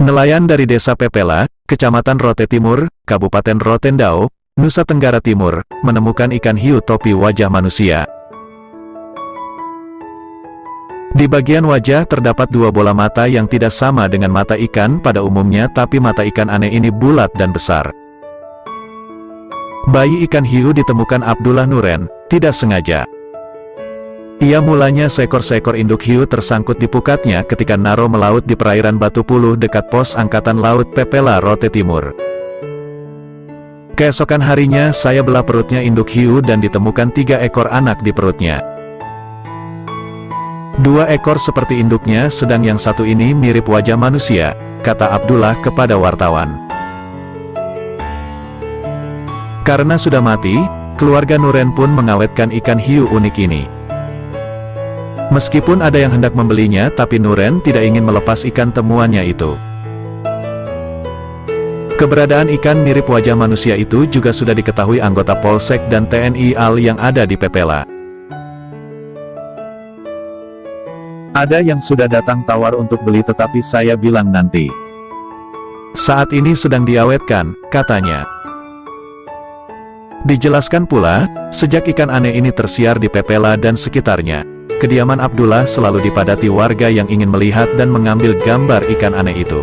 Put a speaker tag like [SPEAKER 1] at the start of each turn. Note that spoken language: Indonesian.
[SPEAKER 1] Nelayan dari Desa Pepela, Kecamatan Rote Timur, Kabupaten Rotendao, Nusa Tenggara Timur, menemukan ikan hiu topi wajah manusia. Di bagian wajah terdapat dua bola mata yang tidak sama dengan mata ikan pada umumnya tapi mata ikan aneh ini bulat dan besar. Bayi ikan hiu ditemukan Abdullah Nuren, tidak sengaja. Ia mulanya seekor-seekor induk hiu tersangkut di pukatnya ketika Naro melaut di perairan Batu Puluh dekat pos Angkatan Laut Pepela Rote Timur. Keesokan harinya saya belah perutnya induk hiu dan ditemukan tiga ekor anak di perutnya. Dua ekor seperti induknya sedang yang satu ini mirip wajah manusia, kata Abdullah kepada wartawan. Karena sudah mati, keluarga Nuren pun mengawetkan ikan hiu unik ini. Meskipun ada yang hendak membelinya tapi Nuren tidak ingin melepas ikan temuannya itu. Keberadaan ikan mirip wajah manusia itu juga sudah diketahui anggota Polsek dan TNI AL yang ada di Pepela. Ada yang sudah datang tawar untuk beli tetapi saya bilang nanti. Saat ini sedang diawetkan, katanya. Dijelaskan pula, sejak ikan aneh ini tersiar di Pepela dan sekitarnya, Kediaman Abdullah selalu dipadati warga yang ingin melihat dan mengambil gambar ikan aneh itu.